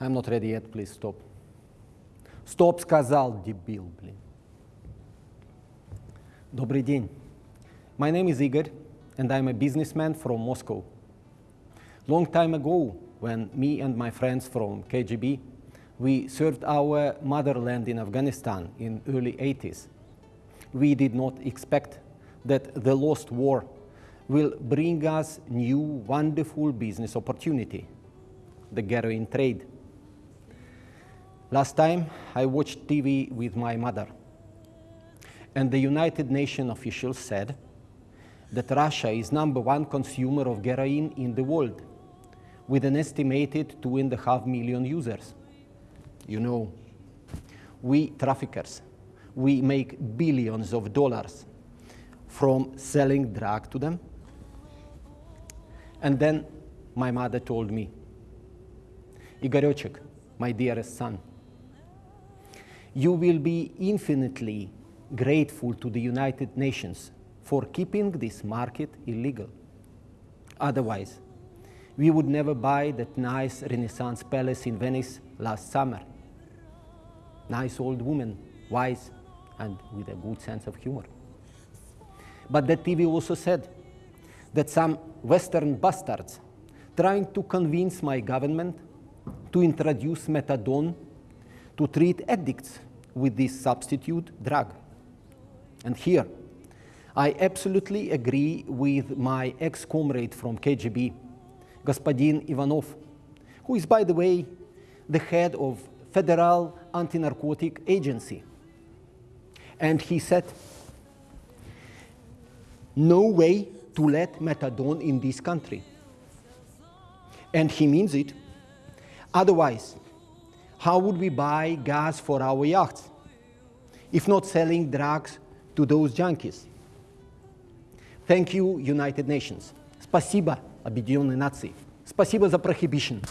I'm not ready yet, please stop. Стоп, сказал, дебил, блин. Добрый день. My name is Igor, and I'm a businessman from Moscow. Long time ago, when me and my friends from KGB, we served our motherland in Afghanistan in early 80s. We did not expect that the lost war will bring us new wonderful business opportunity, the heroin trade. Last time I watched TV with my mother and the United Nations officials said that Russia is number one consumer of heroin in the world with an estimated two and a half million users. You know, we traffickers, we make billions of dollars from selling drug to them. And then my mother told me, Igorechik, my dearest son, you will be infinitely grateful to the United Nations for keeping this market illegal. Otherwise, we would never buy that nice Renaissance palace in Venice last summer. Nice old woman, wise, and with a good sense of humor. But that TV also said that some Western bastards trying to convince my government to introduce methadone to treat addicts with this substitute drug. And here, I absolutely agree with my ex-comrade from KGB, Gospodin Ivanov, who is, by the way, the head of Federal Anti-Narcotic Agency. And he said, no way to let methadone in this country. And he means it. Otherwise, how would we buy gas for our yachts? If not selling drugs to those junkies. Thank you, United Nations. Спасибо, Объединенные Нации. Спасибо за prohibition.